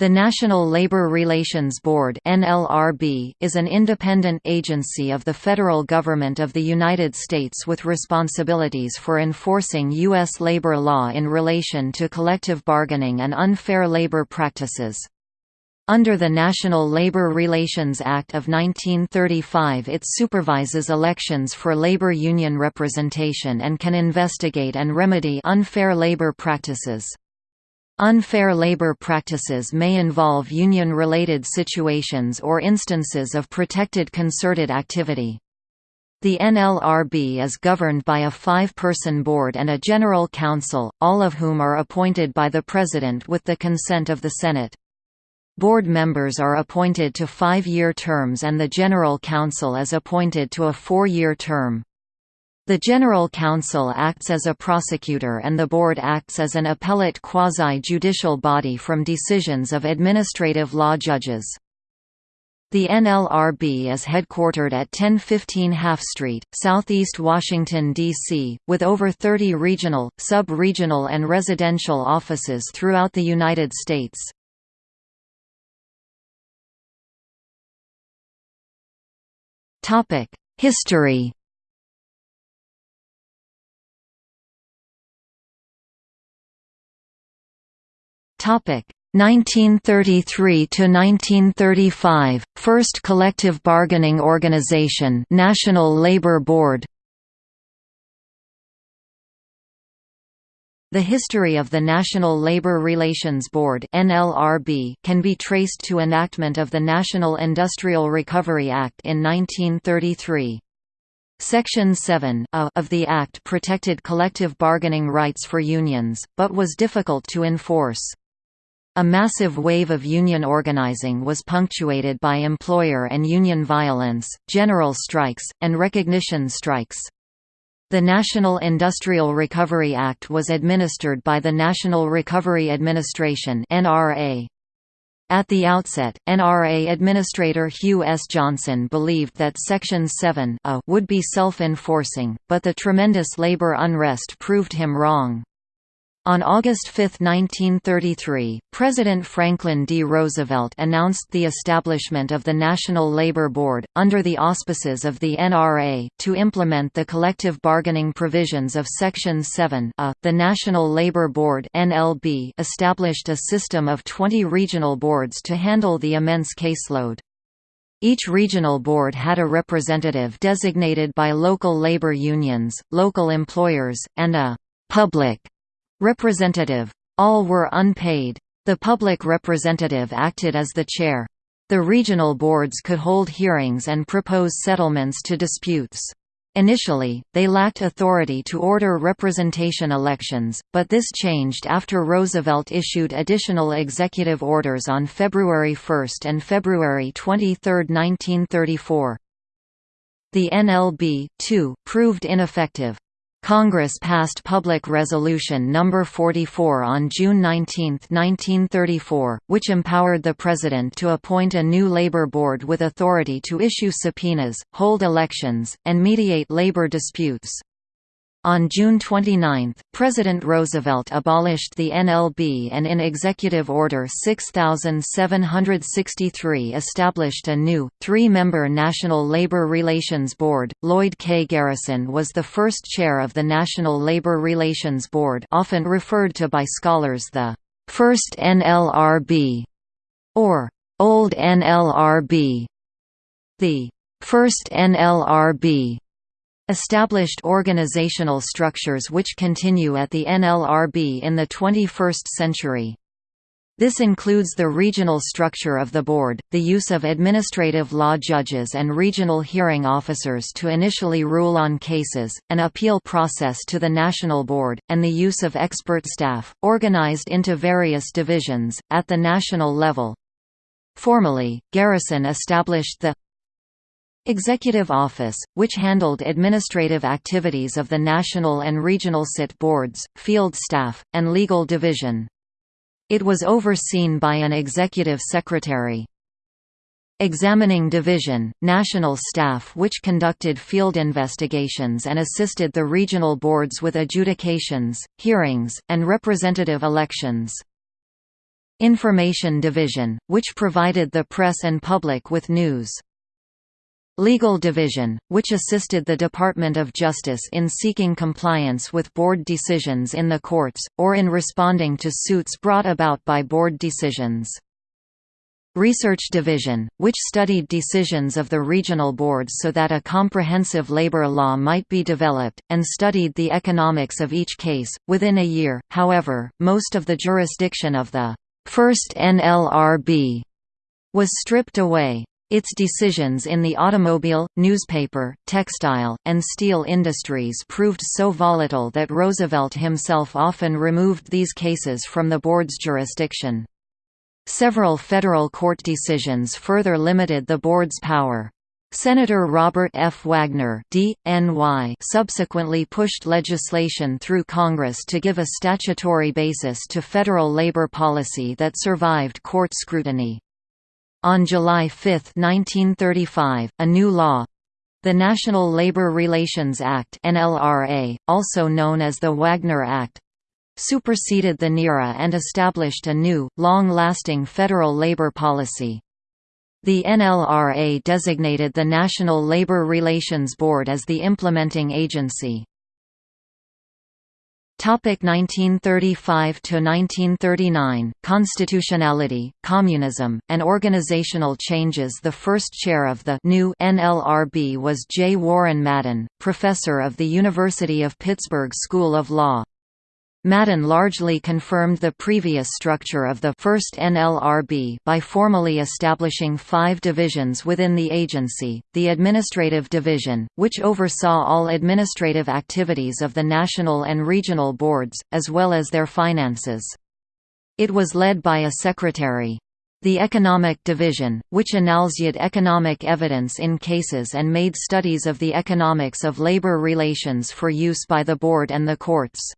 The National Labor Relations Board (NLRB) is an independent agency of the federal government of the United States with responsibilities for enforcing US labor law in relation to collective bargaining and unfair labor practices. Under the National Labor Relations Act of 1935 it supervises elections for labor union representation and can investigate and remedy unfair labor practices. Unfair labor practices may involve union-related situations or instances of protected concerted activity. The NLRB is governed by a five-person board and a general counsel, all of whom are appointed by the President with the consent of the Senate. Board members are appointed to five-year terms and the General Counsel is appointed to a four-year term. The General Counsel acts as a prosecutor and the Board acts as an appellate quasi-judicial body from decisions of administrative law judges. The NLRB is headquartered at 1015 Half Street, Southeast Washington, D.C., with over 30 regional, sub-regional and residential offices throughout the United States. History Topic 1933 to 1935 First collective bargaining organization National Labor Board The history of the National Labor Relations Board (NLRB) can be traced to enactment of the National Industrial Recovery Act in 1933. Section 7 of the Act protected collective bargaining rights for unions, but was difficult to enforce. A massive wave of union organizing was punctuated by employer and union violence, general strikes, and recognition strikes. The National Industrial Recovery Act was administered by the National Recovery Administration. At the outset, NRA Administrator Hugh S. Johnson believed that Section 7 would be self-enforcing, but the tremendous labor unrest proved him wrong. On August 5, 1933, President Franklin D. Roosevelt announced the establishment of the National Labor Board, under the auspices of the NRA, to implement the collective bargaining provisions of Section 7 a. The National Labor Board NLB established a system of 20 regional boards to handle the immense caseload. Each regional board had a representative designated by local labor unions, local employers, and a «public» Representative. All were unpaid. The public representative acted as the chair. The regional boards could hold hearings and propose settlements to disputes. Initially, they lacked authority to order representation elections, but this changed after Roosevelt issued additional executive orders on February 1 and February 23, 1934. The NLB, too, proved ineffective. Congress passed Public Resolution No. 44 on June 19, 1934, which empowered the President to appoint a new labor board with authority to issue subpoenas, hold elections, and mediate labor disputes. On June 29, President Roosevelt abolished the NLB and in Executive Order 6763 established a new, three-member National Labor Relations Board. Lloyd K. Garrison was the first chair of the National Labor Relations Board often referred to by scholars the first NLRB, or Old NLRB. The first NLRB established organizational structures which continue at the NLRB in the 21st century. This includes the regional structure of the board, the use of administrative law judges and regional hearing officers to initially rule on cases, an appeal process to the national board, and the use of expert staff, organized into various divisions, at the national level. Formally, Garrison established the Executive Office, which handled administrative activities of the national and regional SIT boards, field staff, and legal division. It was overseen by an executive secretary. Examining Division, national staff which conducted field investigations and assisted the regional boards with adjudications, hearings, and representative elections. Information Division, which provided the press and public with news. Legal Division, which assisted the Department of Justice in seeking compliance with board decisions in the courts, or in responding to suits brought about by board decisions. Research Division, which studied decisions of the regional boards so that a comprehensive labor law might be developed, and studied the economics of each case. Within a year, however, most of the jurisdiction of the first NLRB was stripped away. Its decisions in the automobile, newspaper, textile, and steel industries proved so volatile that Roosevelt himself often removed these cases from the board's jurisdiction. Several federal court decisions further limited the board's power. Senator Robert F. Wagner subsequently pushed legislation through Congress to give a statutory basis to federal labor policy that survived court scrutiny. On July 5, 1935, a new law—the National Labor Relations Act NLRA, also known as the Wagner Act, superseded the NIRA and established a new, long-lasting federal labor policy. The NLRA designated the National Labor Relations Board as the implementing agency. 1935 to 1939 Constitutionality, Communism, and Organizational Changes The first chair of the new NLRB was J. Warren Madden, professor of the University of Pittsburgh School of Law. Madden largely confirmed the previous structure of the first NLRB by formally establishing five divisions within the agency, the Administrative Division, which oversaw all administrative activities of the national and regional boards, as well as their finances. It was led by a secretary. The Economic Division, which analysed economic evidence in cases and made studies of the economics of labor relations for use by the board and the courts.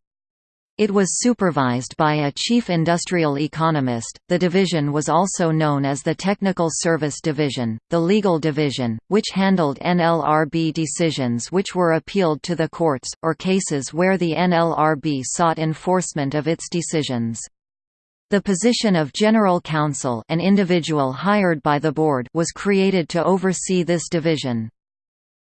It was supervised by a chief industrial economist. The division was also known as the Technical Service Division, the Legal Division, which handled NLRB decisions which were appealed to the courts, or cases where the NLRB sought enforcement of its decisions. The position of General Counsel an individual hired by the board was created to oversee this division.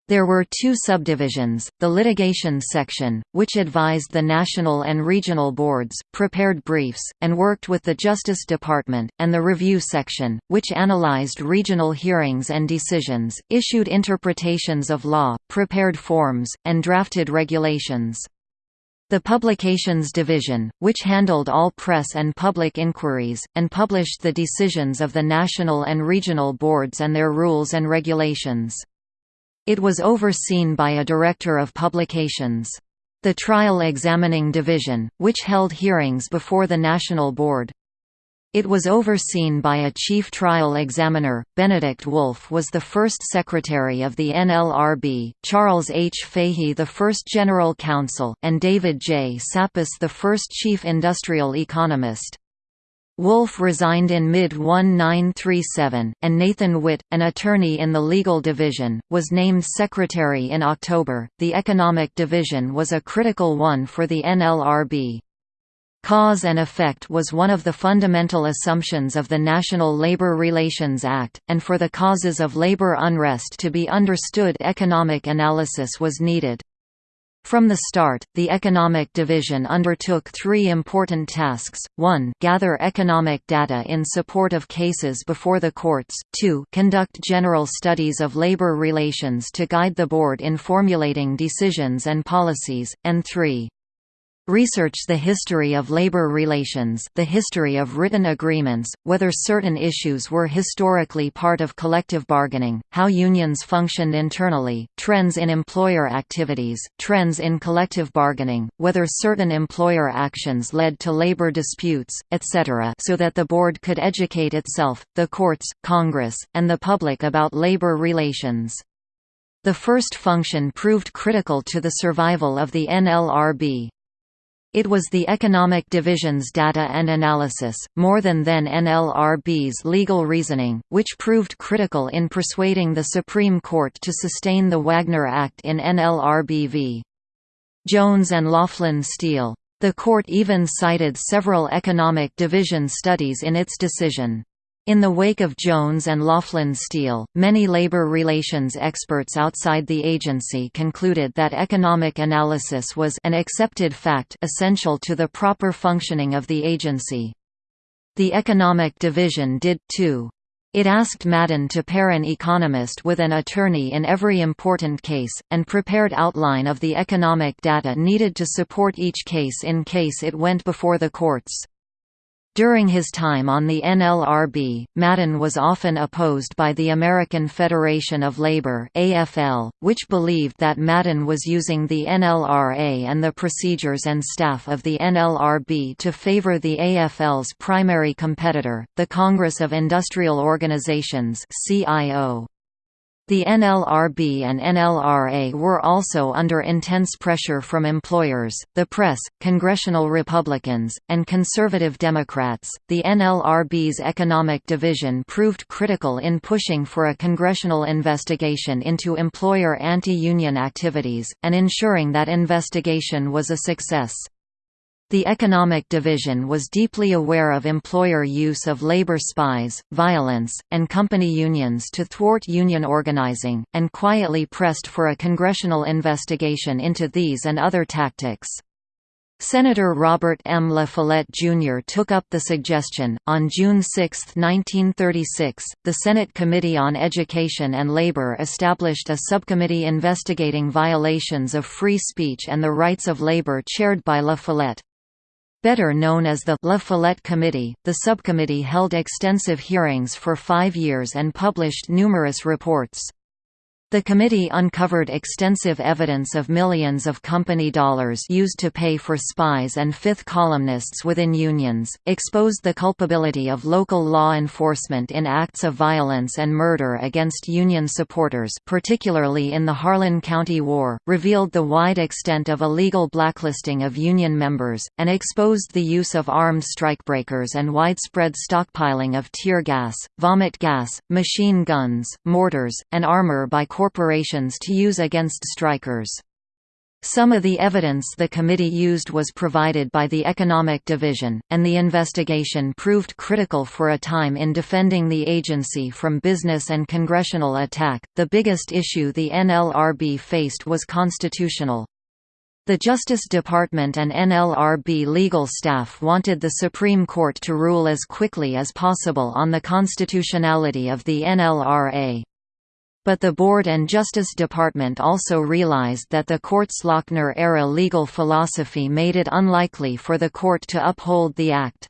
There were two subdivisions, the litigation section, which advised the national and regional boards, prepared briefs, and worked with the Justice Department, and the review section, which analyzed regional hearings and decisions, issued interpretations of law, prepared forms, and drafted regulations. The Publications Division, which handled all press and public inquiries, and published the decisions of the national and regional boards and their rules and regulations. It was overseen by a director of publications. The Trial Examining Division, which held hearings before the National Board. It was overseen by a chief trial examiner. Benedict Wolf was the first secretary of the NLRB, Charles H. Fahy the first general counsel, and David J. Saposs the first chief industrial economist. Wolf resigned in mid-1937, and Nathan Witt, an attorney in the legal division, was named secretary in October. The economic division was a critical one for the NLRB. Cause and effect was one of the fundamental assumptions of the National Labor Relations Act, and for the causes of labor unrest to be understood economic analysis was needed. From the start, the Economic Division undertook three important tasks, 1 gather economic data in support of cases before the courts, 2 conduct general studies of labor relations to guide the board in formulating decisions and policies, and 3 Research the history of labor relations the history of written agreements, whether certain issues were historically part of collective bargaining, how unions functioned internally, trends in employer activities, trends in collective bargaining, whether certain employer actions led to labor disputes, etc. so that the board could educate itself, the courts, Congress, and the public about labor relations. The first function proved critical to the survival of the NLRB. It was the Economic Division's data and analysis, more than then NLRB's legal reasoning, which proved critical in persuading the Supreme Court to sustain the Wagner Act in NLRB v. Jones and Laughlin Steel. The court even cited several economic division studies in its decision. In the wake of Jones and Laughlin Steel, many labor relations experts outside the agency concluded that economic analysis was an accepted fact essential to the proper functioning of the agency. The Economic Division did, too. It asked Madden to pair an economist with an attorney in every important case, and prepared outline of the economic data needed to support each case in case it went before the courts. During his time on the NLRB, Madden was often opposed by the American Federation of Labor AFL, which believed that Madden was using the NLRA and the procedures and staff of the NLRB to favor the AFL's primary competitor, the Congress of Industrial Organizations CIO. The NLRB and NLRA were also under intense pressure from employers, the press, congressional Republicans, and conservative Democrats. The NLRB's economic division proved critical in pushing for a congressional investigation into employer anti union activities, and ensuring that investigation was a success. The Economic Division was deeply aware of employer use of labor spies, violence, and company unions to thwart union organizing, and quietly pressed for a congressional investigation into these and other tactics. Senator Robert M. La Follette Jr. took up the suggestion. On June 6, 1936, the Senate Committee on Education and Labor established a subcommittee investigating violations of free speech and the rights of labor chaired by La Follette. Better known as the La Follette Committee, the subcommittee held extensive hearings for five years and published numerous reports. The committee uncovered extensive evidence of millions of company dollars used to pay for spies and fifth columnists within unions, exposed the culpability of local law enforcement in acts of violence and murder against union supporters particularly in the Harlan County War, revealed the wide extent of illegal blacklisting of union members, and exposed the use of armed strikebreakers and widespread stockpiling of tear gas, vomit gas, machine guns, mortars, and armor by to use against strikers. Some of the evidence the committee used was provided by the Economic Division, and the investigation proved critical for a time in defending the agency from business and congressional attack. The biggest issue the NLRB faced was constitutional. The Justice Department and NLRB legal staff wanted the Supreme Court to rule as quickly as possible on the constitutionality of the NLRA. But the Board and Justice Department also realized that the court's Lochner-era legal philosophy made it unlikely for the court to uphold the Act.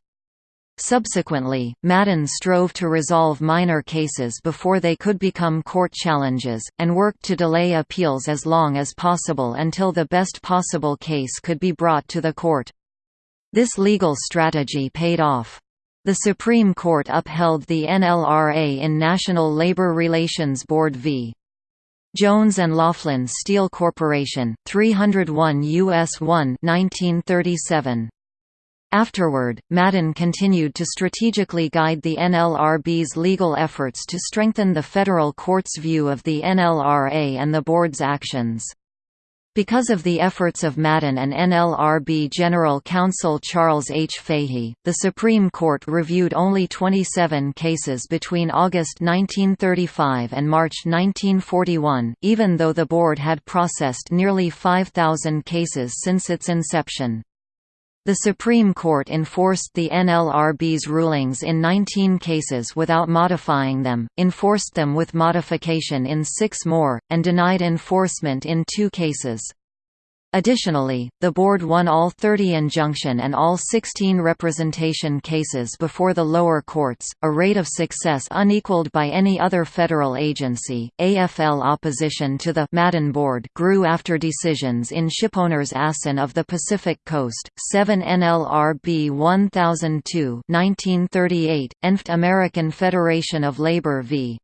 Subsequently, Madden strove to resolve minor cases before they could become court challenges, and worked to delay appeals as long as possible until the best possible case could be brought to the court. This legal strategy paid off. The Supreme Court upheld the NLRA in National Labor Relations Board v. Jones and Laughlin Steel Corporation, 301 U.S. 1 1937. Afterward, Madden continued to strategically guide the NLRB's legal efforts to strengthen the federal court's view of the NLRA and the board's actions. Because of the efforts of Madden and NLRB General Counsel Charles H. Fahy, the Supreme Court reviewed only 27 cases between August 1935 and March 1941, even though the board had processed nearly 5,000 cases since its inception. The Supreme Court enforced the NLRB's rulings in 19 cases without modifying them, enforced them with modification in six more, and denied enforcement in two cases. Additionally, the board won all 30 injunction and all 16 representation cases before the lower courts, a rate of success unequaled by any other federal agency. AFL opposition to the Madden board grew after decisions in Shipowners Asin of the Pacific Coast, 7 NLRB 1002, 1938, ENFT American Federation of Labor v.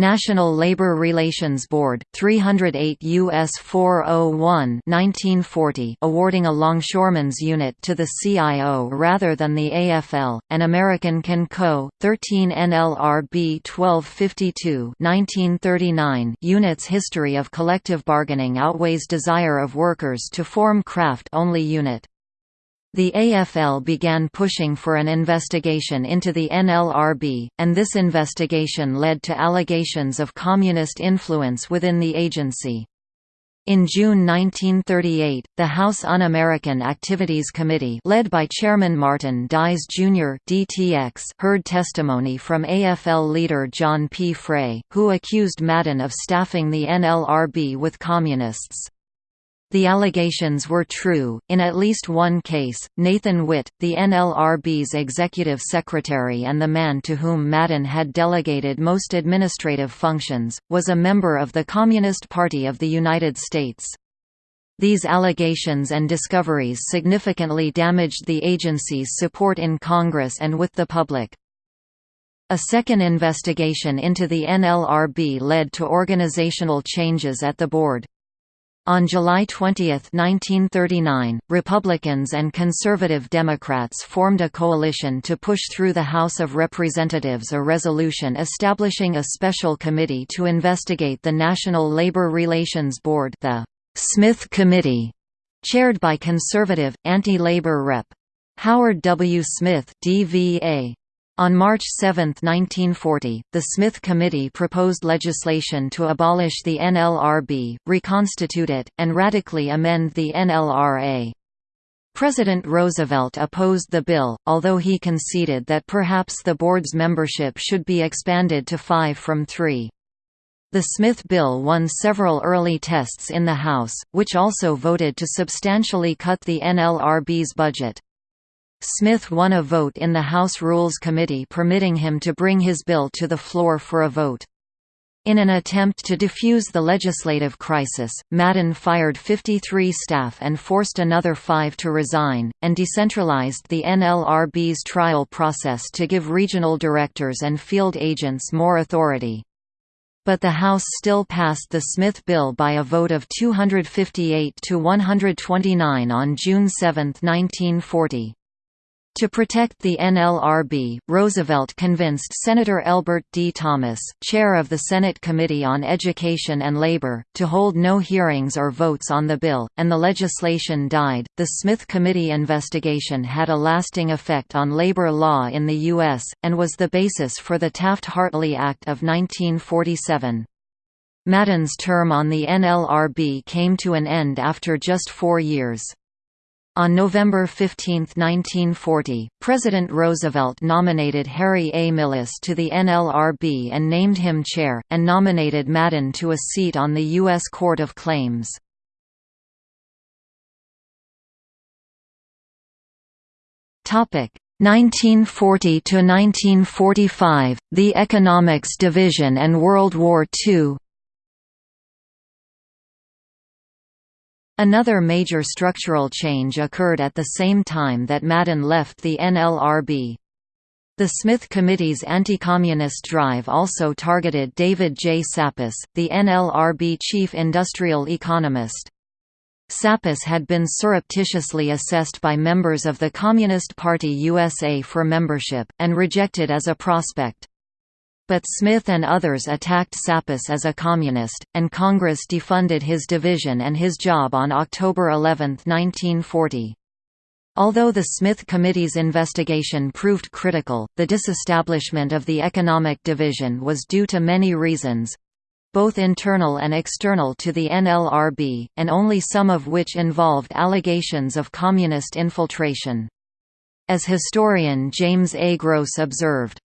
National Labor Relations Board, 308 U.S. 401 1940 awarding a longshoreman's unit to the CIO rather than the AFL, and American Can Co., 13 NLRB 1252 1939 units history of collective bargaining outweighs desire of workers to form craft-only unit. The AFL began pushing for an investigation into the NLRB, and this investigation led to allegations of communist influence within the agency. In June 1938, the House Un-American Activities Committee led by Chairman Martin Dies Jr. DTX heard testimony from AFL leader John P. Frey, who accused Madden of staffing the NLRB with communists. The allegations were true. In at least one case, Nathan Witt, the NLRB's executive secretary and the man to whom Madden had delegated most administrative functions, was a member of the Communist Party of the United States. These allegations and discoveries significantly damaged the agency's support in Congress and with the public. A second investigation into the NLRB led to organizational changes at the board. On July 20, 1939, Republicans and conservative Democrats formed a coalition to push through the House of Representatives a resolution establishing a special committee to investigate the National Labor Relations Board the Smith Committee, chaired by conservative, anti-labor Rep. Howard W. Smith DVA. On March 7, 1940, the Smith Committee proposed legislation to abolish the NLRB, reconstitute it, and radically amend the NLRA. President Roosevelt opposed the bill, although he conceded that perhaps the board's membership should be expanded to five from three. The Smith bill won several early tests in the House, which also voted to substantially cut the NLRB's budget. Smith won a vote in the House Rules Committee permitting him to bring his bill to the floor for a vote. In an attempt to defuse the legislative crisis, Madden fired 53 staff and forced another five to resign, and decentralized the NLRB's trial process to give regional directors and field agents more authority. But the House still passed the Smith bill by a vote of 258 to 129 on June 7, 1940. To protect the NLRB, Roosevelt convinced Senator Elbert D. Thomas, chair of the Senate Committee on Education and Labor, to hold no hearings or votes on the bill, and the legislation died. The Smith Committee investigation had a lasting effect on labor law in the U.S., and was the basis for the Taft-Hartley Act of 1947. Madden's term on the NLRB came to an end after just four years. On November 15, 1940, President Roosevelt nominated Harry A. Millis to the NLRB and named him chair, and nominated Madden to a seat on the U.S. Court of Claims. Topic 1940 to 1945, the Economics Division and World War II. Another major structural change occurred at the same time that Madden left the NLRB. The Smith Committee's anti-communist drive also targeted David J. Saposs, the NLRB chief industrial economist. Saposs had been surreptitiously assessed by members of the Communist Party USA for membership, and rejected as a prospect. But Smith and others attacked Saposs as a communist, and Congress defunded his division and his job on October 11, 1940. Although the Smith Committee's investigation proved critical, the disestablishment of the Economic Division was due to many reasons both internal and external to the NLRB, and only some of which involved allegations of communist infiltration. As historian James A. Gross observed,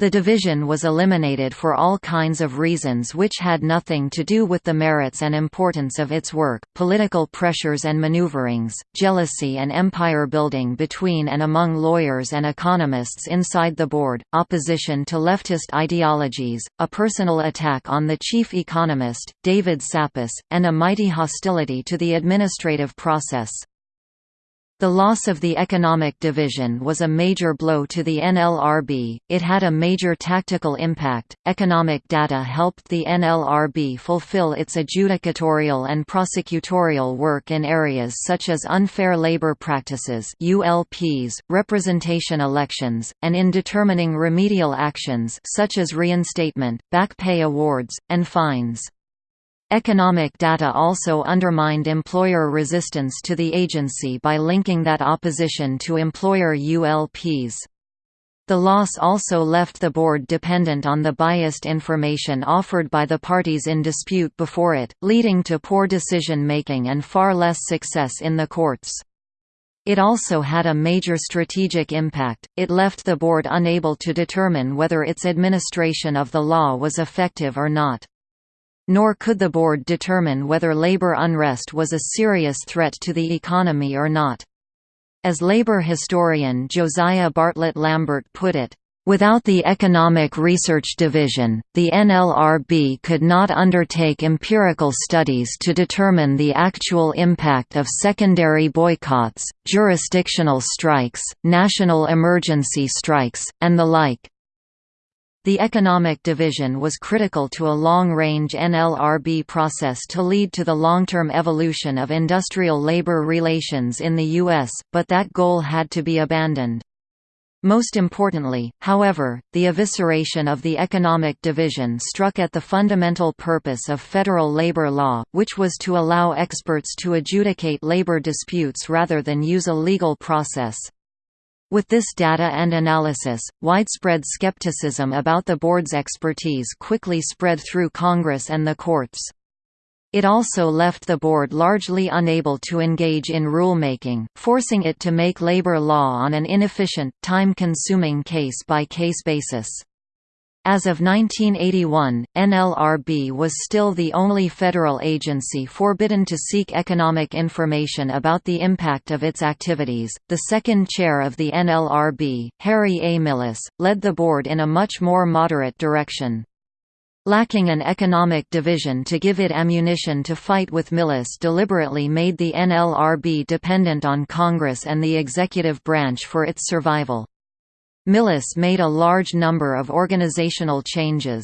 the division was eliminated for all kinds of reasons which had nothing to do with the merits and importance of its work, political pressures and maneuverings, jealousy and empire building between and among lawyers and economists inside the board, opposition to leftist ideologies, a personal attack on the chief economist, David Saposs, and a mighty hostility to the administrative process. The loss of the economic division was a major blow to the NLRB, it had a major tactical impact. Economic data helped the NLRB fulfill its adjudicatorial and prosecutorial work in areas such as unfair labor practices ULPs, representation elections, and in determining remedial actions such as reinstatement, back pay awards, and fines. Economic data also undermined employer resistance to the agency by linking that opposition to employer ULPs. The loss also left the board dependent on the biased information offered by the parties in dispute before it, leading to poor decision-making and far less success in the courts. It also had a major strategic impact, it left the board unable to determine whether its administration of the law was effective or not. Nor could the board determine whether labor unrest was a serious threat to the economy or not. As labor historian Josiah Bartlett Lambert put it, Without the Economic Research Division, the NLRB could not undertake empirical studies to determine the actual impact of secondary boycotts, jurisdictional strikes, national emergency strikes, and the like. The economic division was critical to a long-range NLRB process to lead to the long-term evolution of industrial labor relations in the U.S., but that goal had to be abandoned. Most importantly, however, the evisceration of the economic division struck at the fundamental purpose of federal labor law, which was to allow experts to adjudicate labor disputes rather than use a legal process. With this data and analysis, widespread skepticism about the board's expertise quickly spread through Congress and the courts. It also left the board largely unable to engage in rulemaking, forcing it to make labor law on an inefficient, time-consuming case-by-case basis. As of 1981, NLRB was still the only federal agency forbidden to seek economic information about the impact of its activities. The second chair of the NLRB, Harry A. Millis, led the board in a much more moderate direction. Lacking an economic division to give it ammunition to fight with Millis deliberately made the NLRB dependent on Congress and the executive branch for its survival. Millis made a large number of organizational changes.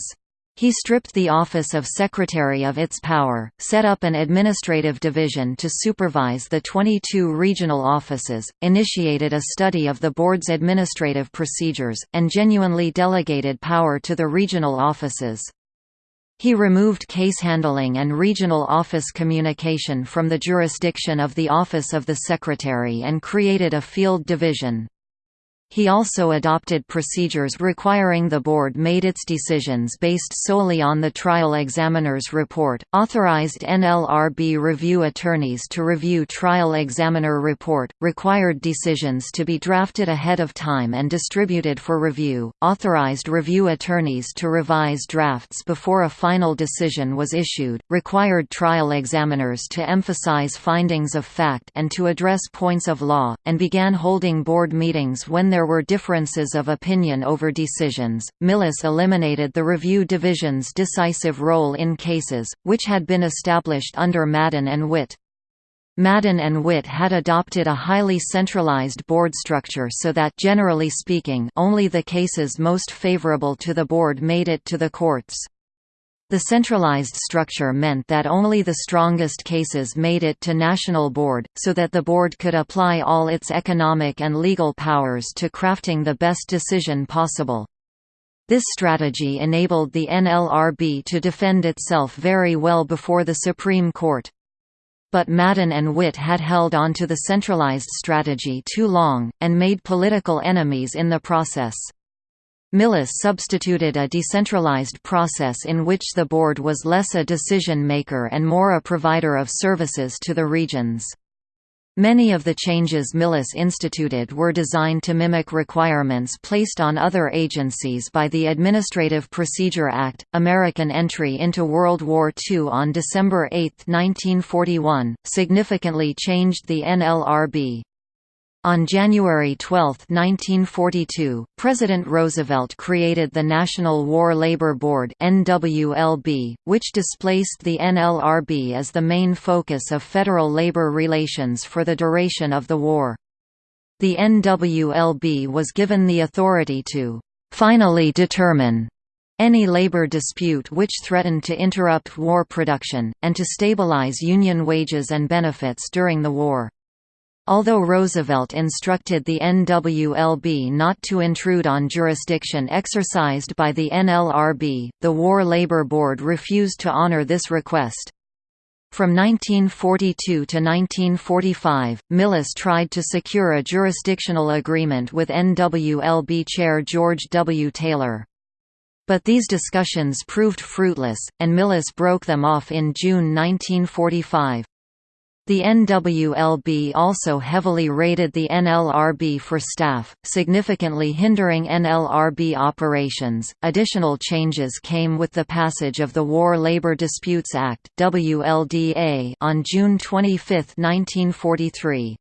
He stripped the office of Secretary of its power, set up an administrative division to supervise the 22 regional offices, initiated a study of the board's administrative procedures, and genuinely delegated power to the regional offices. He removed case handling and regional office communication from the jurisdiction of the Office of the Secretary and created a field division. He also adopted procedures requiring the board made its decisions based solely on the trial examiner's report, authorized NLRB review attorneys to review trial examiner report, required decisions to be drafted ahead of time and distributed for review, authorized review attorneys to revise drafts before a final decision was issued, required trial examiners to emphasize findings of fact and to address points of law, and began holding board meetings when there there were differences of opinion over decisions. Millis eliminated the review division's decisive role in cases, which had been established under Madden and Witt. Madden and Witt had adopted a highly centralized board structure so that generally speaking, only the cases most favorable to the board made it to the courts. The centralized structure meant that only the strongest cases made it to National Board, so that the board could apply all its economic and legal powers to crafting the best decision possible. This strategy enabled the NLRB to defend itself very well before the Supreme Court. But Madden and Witt had held on to the centralized strategy too long, and made political enemies in the process. Millis substituted a decentralized process in which the board was less a decision-maker and more a provider of services to the regions. Many of the changes Millis instituted were designed to mimic requirements placed on other agencies by the Administrative Procedure Act. American entry into World War II on December 8, 1941, significantly changed the NLRB. On January 12, 1942, President Roosevelt created the National War Labor Board NWLB, which displaced the NLRB as the main focus of federal labor relations for the duration of the war. The NWLB was given the authority to finally determine any labor dispute which threatened to interrupt war production, and to stabilize Union wages and benefits during the war. Although Roosevelt instructed the NWLB not to intrude on jurisdiction exercised by the NLRB, the War Labor Board refused to honor this request. From 1942 to 1945, Millis tried to secure a jurisdictional agreement with NWLB chair George W. Taylor. But these discussions proved fruitless, and Millis broke them off in June 1945. The NWLB also heavily rated the NLRB for staff, significantly hindering NLRB operations. Additional changes came with the passage of the War Labor Disputes Act (WLDA) on June 25, 1943.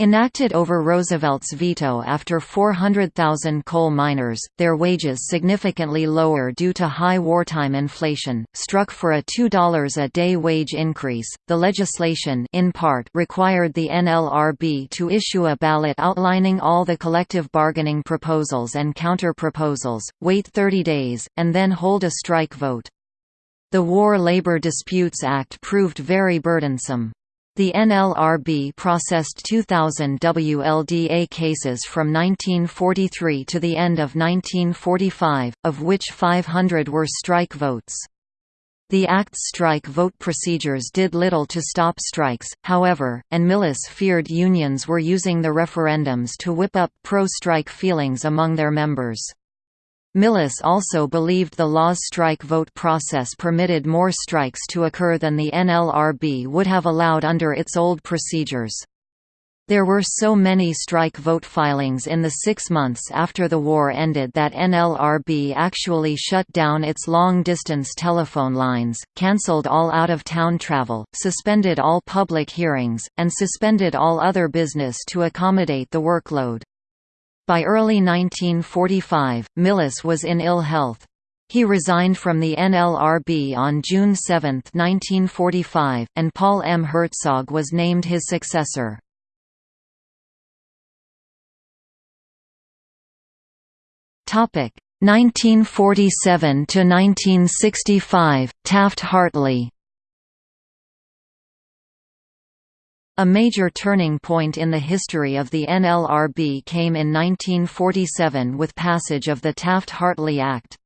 Enacted over Roosevelt's veto after 400,000 coal miners, their wages significantly lower due to high wartime inflation, struck for a $2 a day wage increase. The legislation in part required the NLRB to issue a ballot outlining all the collective bargaining proposals and counter-proposals, wait 30 days, and then hold a strike vote. The War Labor Disputes Act proved very burdensome. The NLRB processed 2,000 WLDA cases from 1943 to the end of 1945, of which 500 were strike votes. The Act's strike vote procedures did little to stop strikes, however, and Millis feared unions were using the referendums to whip up pro-strike feelings among their members. Millis also believed the law's strike vote process permitted more strikes to occur than the NLRB would have allowed under its old procedures. There were so many strike vote filings in the six months after the war ended that NLRB actually shut down its long-distance telephone lines, cancelled all out-of-town travel, suspended all public hearings, and suspended all other business to accommodate the workload. By early 1945, Millis was in ill health. He resigned from the NLRB on June 7, 1945, and Paul M. Herzog was named his successor. Topic 1947 to 1965 Taft-Hartley A major turning point in the history of the NLRB came in 1947 with passage of the Taft-Hartley Act.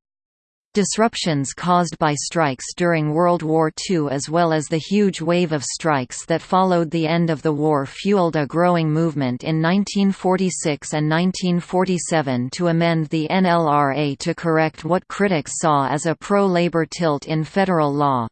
Disruptions caused by strikes during World War II as well as the huge wave of strikes that followed the end of the war fueled a growing movement in 1946 and 1947 to amend the NLRA to correct what critics saw as a pro-labor tilt in federal law.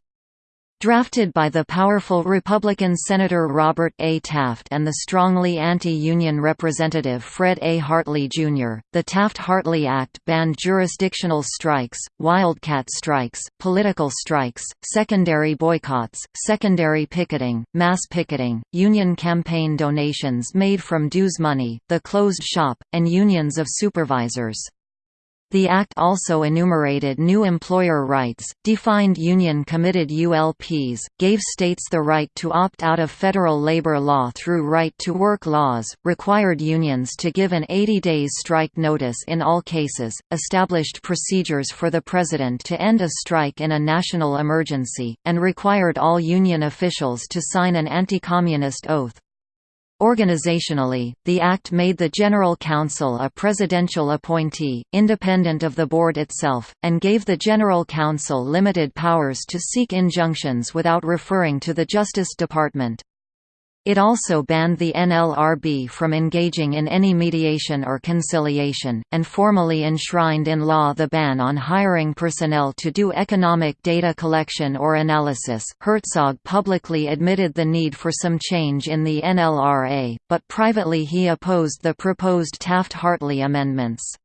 Drafted by the powerful Republican Senator Robert A. Taft and the strongly anti-union Representative Fred A. Hartley, Jr., the Taft-Hartley Act banned jurisdictional strikes, wildcat strikes, political strikes, secondary boycotts, secondary picketing, mass picketing, union campaign donations made from dues money, the closed shop, and unions of supervisors. The Act also enumerated new employer rights, defined union-committed ULPs, gave states the right to opt out of federal labor law through right-to-work laws, required unions to give an 80 days strike notice in all cases, established procedures for the president to end a strike in a national emergency, and required all union officials to sign an anti-communist oath. Organizationally, the Act made the General Counsel a presidential appointee, independent of the board itself, and gave the General Counsel limited powers to seek injunctions without referring to the Justice Department. It also banned the NLRB from engaging in any mediation or conciliation, and formally enshrined in law the ban on hiring personnel to do economic data collection or analysis. Herzog publicly admitted the need for some change in the NLRA, but privately he opposed the proposed Taft-Hartley amendments.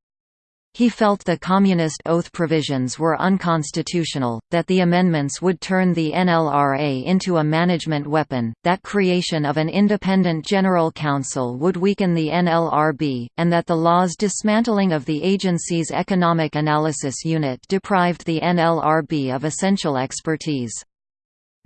He felt the Communist Oath provisions were unconstitutional, that the amendments would turn the NLRA into a management weapon, that creation of an independent General counsel would weaken the NLRB, and that the law's dismantling of the agency's Economic Analysis Unit deprived the NLRB of essential expertise.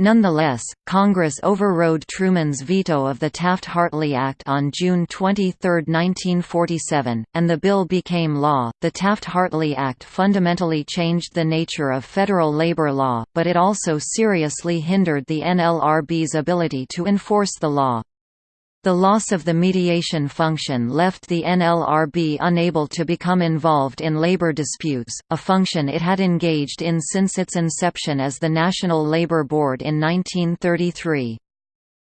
Nonetheless, Congress overrode Truman's veto of the Taft-Hartley Act on June 23, 1947, and the bill became law. The Taft-Hartley Act fundamentally changed the nature of federal labor law, but it also seriously hindered the NLRB's ability to enforce the law. The loss of the mediation function left the NLRB unable to become involved in labor disputes, a function it had engaged in since its inception as the National Labor Board in 1933.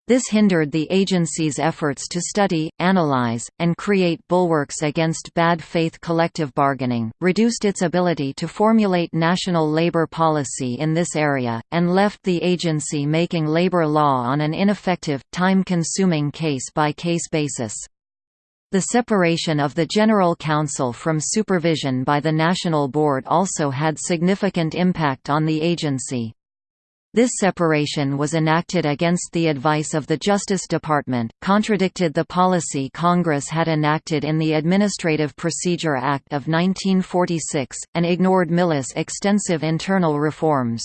This hindered the agency's efforts to study, analyze, and create bulwarks against bad faith collective bargaining, reduced its ability to formulate national labor policy in this area, and left the agency making labor law on an ineffective, time-consuming case-by-case basis. The separation of the General Counsel from supervision by the National Board also had significant impact on the agency. This separation was enacted against the advice of the Justice Department, contradicted the policy Congress had enacted in the Administrative Procedure Act of 1946, and ignored Millis' extensive internal reforms.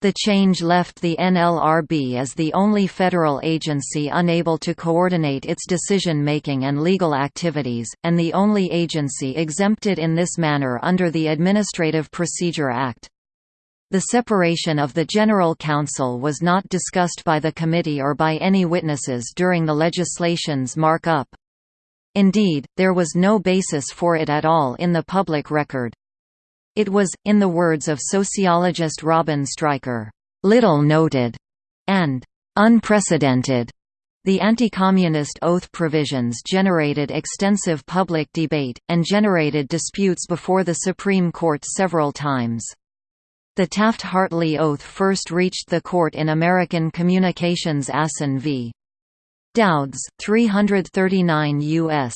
The change left the NLRB as the only federal agency unable to coordinate its decision-making and legal activities, and the only agency exempted in this manner under the Administrative Procedure Act. The separation of the General Counsel was not discussed by the committee or by any witnesses during the legislation's mark-up. Indeed, there was no basis for it at all in the public record. It was, in the words of sociologist Robin Stryker, "...little noted," and "...unprecedented." The anti-communist oath provisions generated extensive public debate, and generated disputes before the Supreme Court several times. The Taft-Hartley oath first reached the court in American Communications Assen v. Douds, 339 U.S.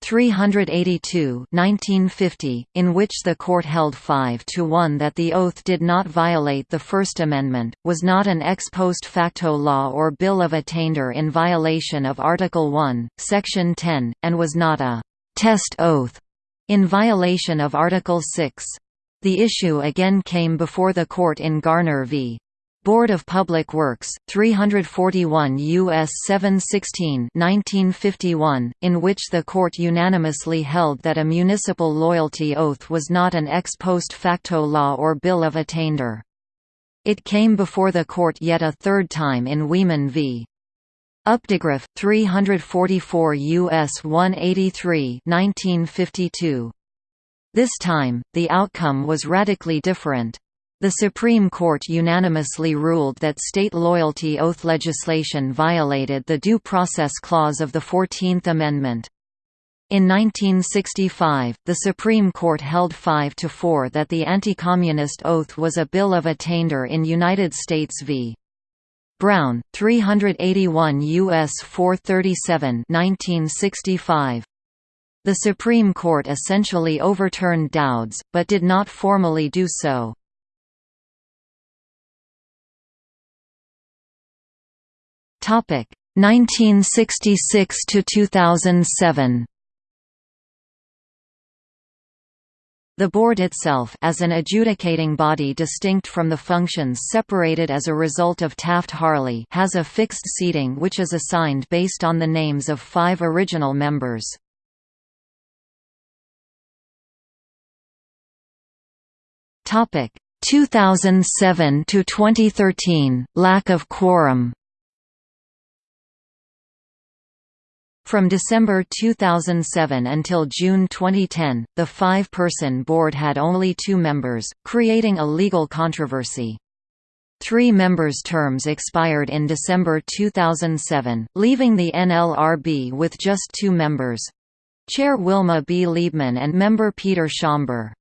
382 1950, in which the court held 5 to 1 that the oath did not violate the First Amendment, was not an ex post facto law or bill of attainder in violation of Article 1, Section 10, and was not a «test oath» in violation of Article 6. The issue again came before the court in Garner v. Board of Public Works, 341 U.S. 716 1951, in which the court unanimously held that a municipal loyalty oath was not an ex post facto law or bill of attainder. It came before the court yet a third time in Wieman v. Updegraff, 344 U.S. 183 1952. This time, the outcome was radically different. The Supreme Court unanimously ruled that state loyalty oath legislation violated the Due Process Clause of the Fourteenth Amendment. In 1965, the Supreme Court held 5 to 4 that the anti-communist oath was a bill of attainder in United States v. Brown, 381 U.S. 437 1965. The Supreme Court essentially overturned Douds, but did not formally do so. Topic 1966 to 2007. The board itself as an adjudicating body distinct from the functions separated as a result of Taft-Hartley has a fixed seating which is assigned based on the names of five original members. Topic 2007 to 2013 lack of quorum. From December 2007 until June 2010, the five-person board had only two members, creating a legal controversy. Three members' terms expired in December 2007, leaving the NLRB with just two members. Chair Wilma B. Liebman and member Peter Schaumber.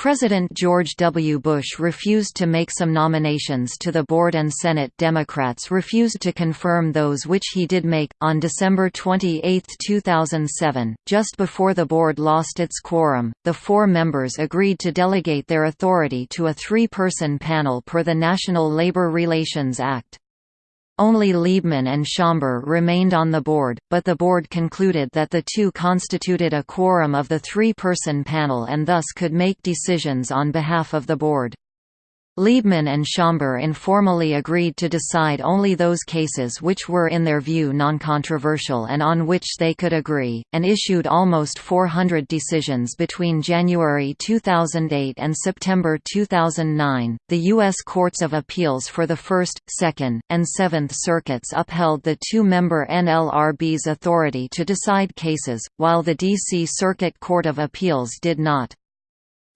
President George W. Bush refused to make some nominations to the board and Senate Democrats refused to confirm those which he did make. On December 28, 2007, just before the board lost its quorum, the four members agreed to delegate their authority to a three-person panel per the National Labor Relations Act. Only Liebman and Schaumber remained on the board, but the board concluded that the two constituted a quorum of the three-person panel and thus could make decisions on behalf of the board. Liebman and Schaumber informally agreed to decide only those cases which were in their view non-controversial and on which they could agree, and issued almost 400 decisions between January 2008 and September 2009. The U.S. Courts of Appeals for the First, Second, and Seventh Circuits upheld the two-member NLRB's authority to decide cases, while the D.C. Circuit Court of Appeals did not.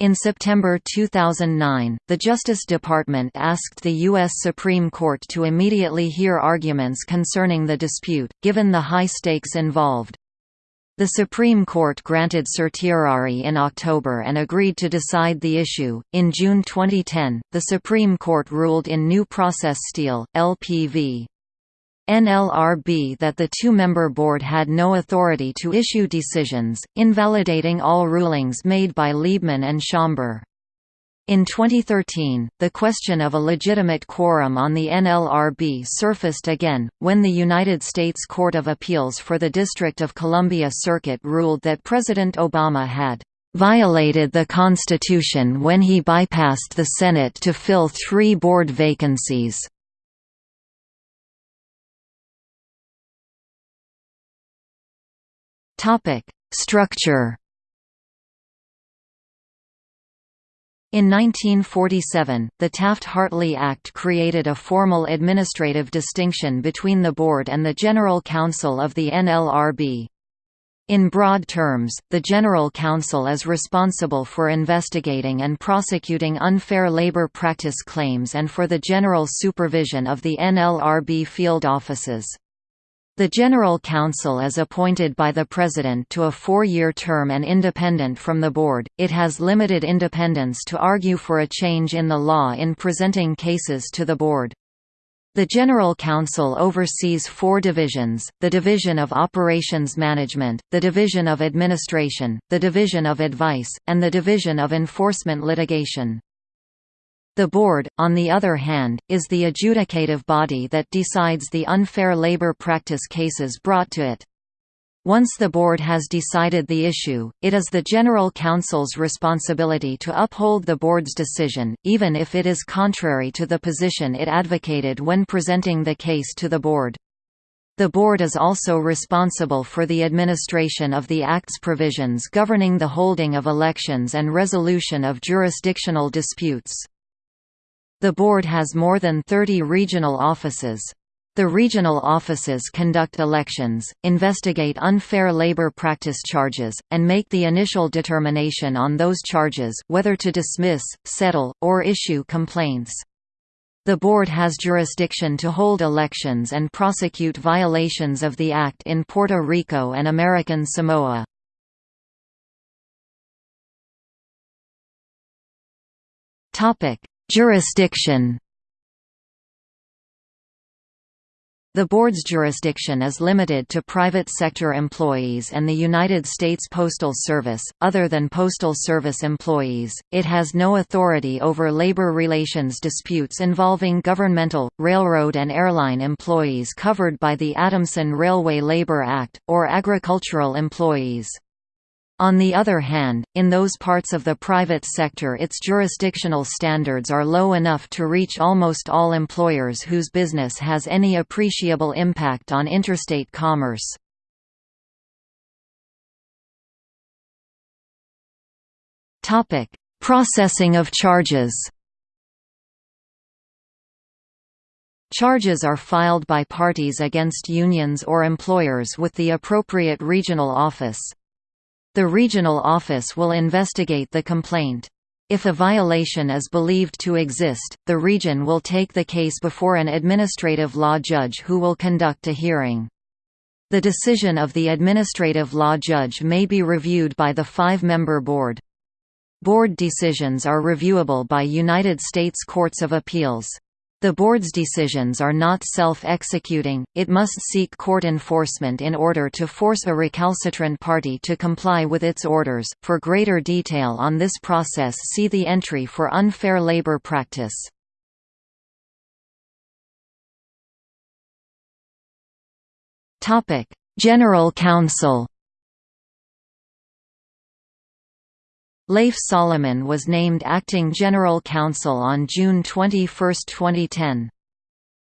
In September 2009, the Justice Department asked the U.S. Supreme Court to immediately hear arguments concerning the dispute, given the high stakes involved. The Supreme Court granted certiorari in October and agreed to decide the issue. In June 2010, the Supreme Court ruled in New Process Steel, LPV. NLRB that the two-member board had no authority to issue decisions, invalidating all rulings made by Liebman and Schaumber. In 2013, the question of a legitimate quorum on the NLRB surfaced again, when the United States Court of Appeals for the District of Columbia Circuit ruled that President Obama had violated the Constitution when he bypassed the Senate to fill three board vacancies. Topic: Structure. In 1947, the Taft-Hartley Act created a formal administrative distinction between the Board and the General Counsel of the NLRB. In broad terms, the General Counsel is responsible for investigating and prosecuting unfair labor practice claims and for the general supervision of the NLRB field offices. The General Counsel is appointed by the President to a four-year term and independent from the Board. It has limited independence to argue for a change in the law in presenting cases to the Board. The General Counsel oversees four divisions, the Division of Operations Management, the Division of Administration, the Division of Advice, and the Division of Enforcement Litigation. The Board, on the other hand, is the adjudicative body that decides the unfair labor practice cases brought to it. Once the Board has decided the issue, it is the General Counsel's responsibility to uphold the Board's decision, even if it is contrary to the position it advocated when presenting the case to the Board. The Board is also responsible for the administration of the Act's provisions governing the holding of elections and resolution of jurisdictional disputes. The board has more than 30 regional offices. The regional offices conduct elections, investigate unfair labor practice charges, and make the initial determination on those charges whether to dismiss, settle, or issue complaints. The board has jurisdiction to hold elections and prosecute violations of the Act in Puerto Rico and American Samoa. Topic: Jurisdiction The board's jurisdiction is limited to private sector employees and the United States Postal Service. Other than Postal Service employees, it has no authority over labor relations disputes involving governmental, railroad, and airline employees covered by the Adamson Railway Labor Act, or agricultural employees. On the other hand, in those parts of the private sector its jurisdictional standards are low enough to reach almost all employers whose business has any appreciable impact on interstate commerce. Processing of charges Charges are filed by parties against unions or employers with the appropriate regional office. The regional office will investigate the complaint. If a violation is believed to exist, the region will take the case before an administrative law judge who will conduct a hearing. The decision of the administrative law judge may be reviewed by the five-member board. Board decisions are reviewable by United States Courts of Appeals. The board's decisions are not self-executing, it must seek court enforcement in order to force a recalcitrant party to comply with its orders. For greater detail on this process see the entry for unfair labor practice. General Counsel Lafe Solomon was named acting general counsel on June 21, 2010.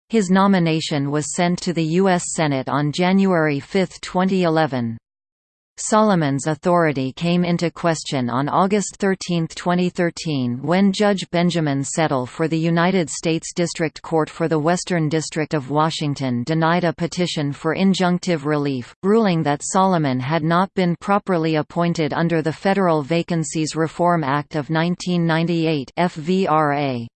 His nomination was sent to the U.S. Senate on January 5, 2011. Solomon's authority came into question on August 13, 2013 when Judge Benjamin Settle for the United States District Court for the Western District of Washington denied a petition for injunctive relief, ruling that Solomon had not been properly appointed under the Federal Vacancies Reform Act of 1998 FVRA.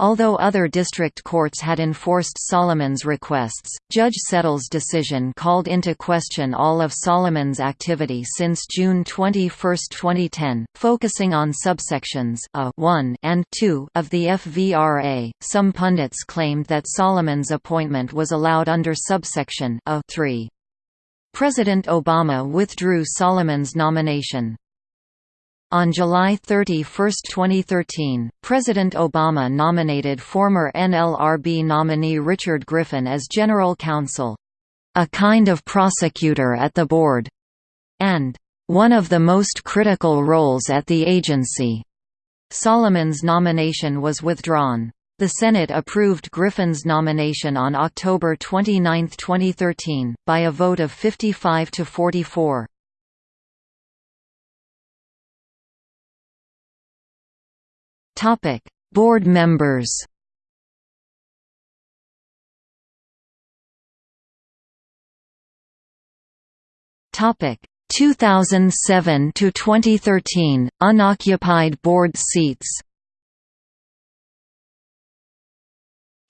Although other district courts had enforced Solomon's requests, Judge Settle's decision called into question all of Solomon's activity since June 21, 2010, focusing on subsections A 1 and 2 of the FVRA. Some pundits claimed that Solomon's appointment was allowed under subsection A 3. President Obama withdrew Solomon's nomination. On July 31, 2013, President Obama nominated former NLRB nominee Richard Griffin as general counsel, "...a kind of prosecutor at the board," and "...one of the most critical roles at the agency." Solomon's nomination was withdrawn. The Senate approved Griffin's nomination on October 29, 2013, by a vote of 55 to 44. Topic: Board members. Topic: 2007 to 2013 unoccupied board seats.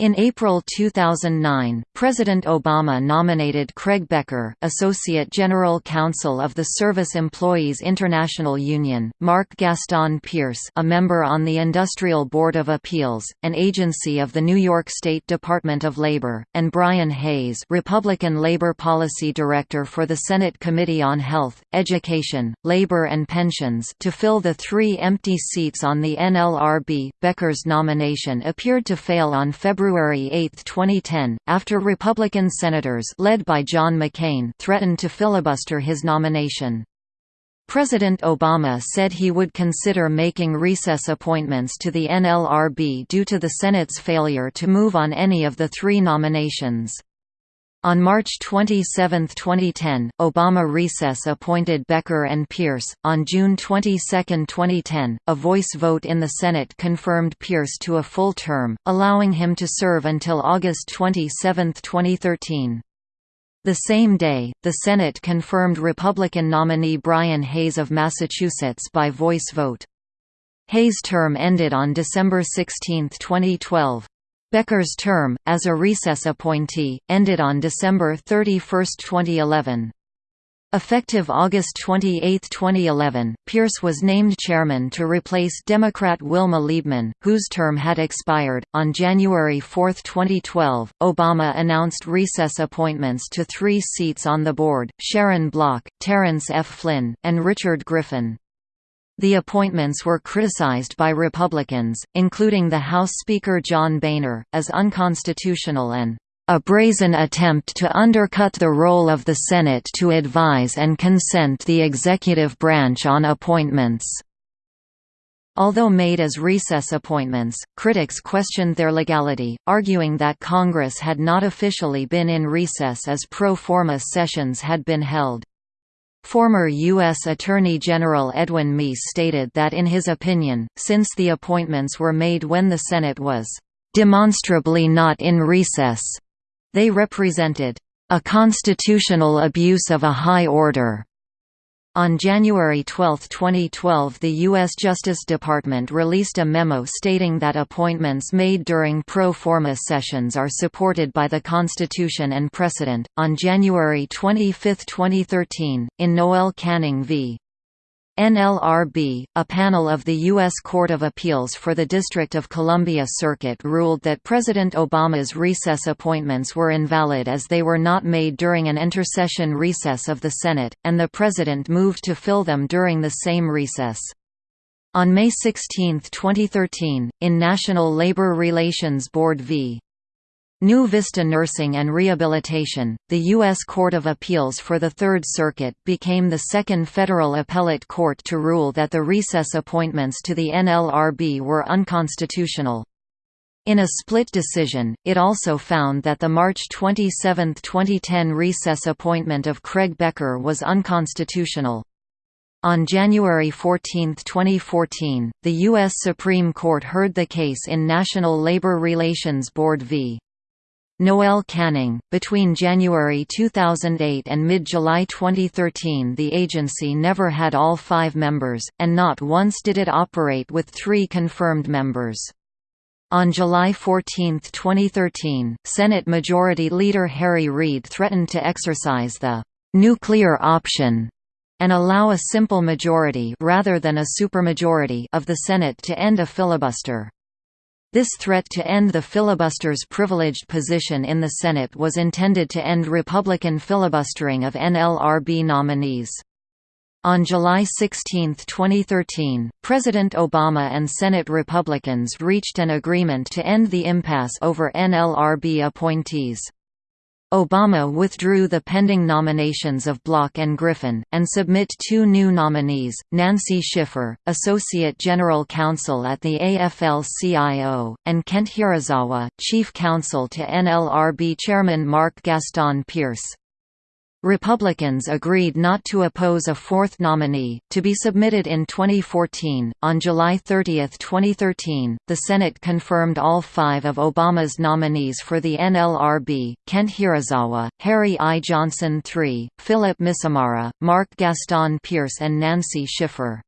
In April 2009, President Obama nominated Craig Becker, Associate General Counsel of the Service Employees International Union, Mark Gaston Pearce, a member on the Industrial Board of Appeals, an agency of the New York State Department of Labor, and Brian Hayes, Republican Labor Policy Director for the Senate Committee on Health, Education, Labor and Pensions, to fill the three empty seats on the NLRB. Becker's nomination appeared to fail on February February 8, 2010, after Republican senators led by John McCain threatened to filibuster his nomination. President Obama said he would consider making recess appointments to the NLRB due to the Senate's failure to move on any of the three nominations. On March 27, 2010, Obama recess appointed Becker and Pearce. On June 22, 2010, a voice vote in the Senate confirmed Pearce to a full term, allowing him to serve until August 27, 2013. The same day, the Senate confirmed Republican nominee Brian Hayes of Massachusetts by voice vote. Hayes' term ended on December 16, 2012. Becker's term, as a recess appointee, ended on December 31, 2011. Effective August 28, 2011, Pearce was named chairman to replace Democrat Wilma Liebman, whose term had expired. On January 4, 2012, Obama announced recess appointments to three seats on the board Sharon Block, Terrence F. Flynn, and Richard Griffin. The appointments were criticized by Republicans, including the House Speaker John Boehner, as unconstitutional and a brazen attempt to undercut the role of the Senate to advise and consent the executive branch on appointments. Although made as recess appointments, critics questioned their legality, arguing that Congress had not officially been in recess as pro forma sessions had been held. Former U.S. Attorney General Edwin Meese stated that in his opinion, since the appointments were made when the Senate was "...demonstrably not in recess," they represented "...a constitutional abuse of a high order." On January 12, 2012 the U.S. Justice Department released a memo stating that appointments made during pro forma sessions are supported by the Constitution and precedent. On January 25, 2013, in Noel Canning v. NLRB, a panel of the U.S. Court of Appeals for the District of Columbia Circuit ruled that President Obama's recess appointments were invalid as they were not made during an intersession recess of the Senate, and the President moved to fill them during the same recess. On May 16, 2013, in National Labor Relations Board v. New Vista Nursing and Rehabilitation, the U.S. Court of Appeals for the Third Circuit became the second federal appellate court to rule that the recess appointments to the NLRB were unconstitutional. In a split decision, it also found that the March 27, 2010 recess appointment of Craig Becker was unconstitutional. On January 14, 2014, the U.S. Supreme Court heard the case in National Labor Relations Board v. Noel Canning. Between January 2008 and mid July 2013, the agency never had all five members, and not once did it operate with three confirmed members. On July 14, 2013, Senate Majority Leader Harry Reid threatened to exercise the nuclear option and allow a simple majority rather than a supermajority of the Senate to end a filibuster. This threat to end the filibuster's privileged position in the Senate was intended to end Republican filibustering of NLRB nominees. On July 16, 2013, President Obama and Senate Republicans reached an agreement to end the impasse over NLRB appointees. Obama withdrew the pending nominations of Block and Griffin, and submit two new nominees, Nancy Schiffer, Associate General Counsel at the AFL-CIO, and Kent Hirozawa, Chief Counsel to NLRB Chairman Mark Gaston Pearce. Republicans agreed not to oppose a fourth nominee, to be submitted in 2014. On July 30, 2013, the Senate confirmed all five of Obama's nominees for the NLRB Kent Hirozawa, Harry I. Johnson III, Philip Miscimarra, Mark Gaston Pearce, and Nancy Schiffer.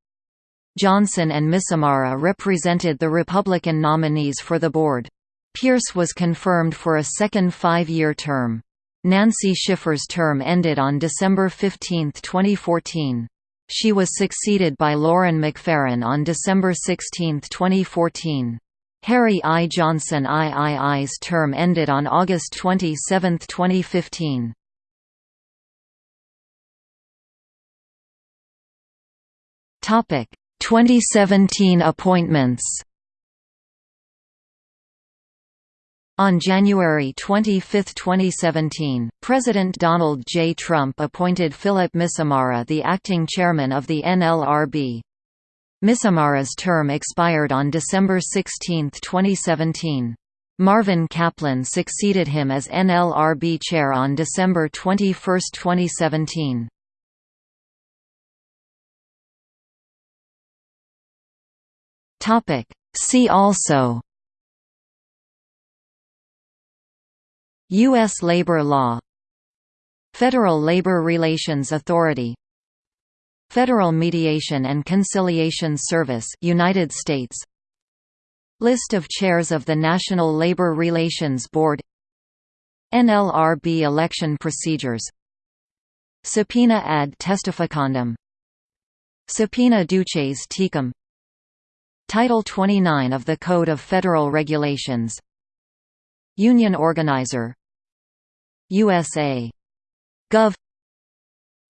Johnson and Miscimarra represented the Republican nominees for the board. Pearce was confirmed for a second five year term. Nancy Schiffer's term ended on December 15, 2014. She was succeeded by Lauren McFerran on December 16, 2014. Harry I. Johnson III's term ended on August 27, 2015. Topic: 2017 appointments. On January 25, 2017, President Donald J. Trump appointed Philip Miscimarra the acting chairman of the NLRB. Miscimarra's term expired on December 16, 2017. Marvin Kaplan succeeded him as NLRB chair on December 21, 2017. See also U.S. labor law Federal Labor Relations Authority Federal Mediation and Conciliation Service United States List of chairs of the National Labor Relations Board NLRB election procedures Subpoena ad testificandum Subpoena duces tecum Title 29 of the Code of Federal Regulations Union Organizer USA Gov.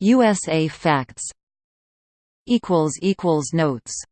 USA Facts. Equals equals notes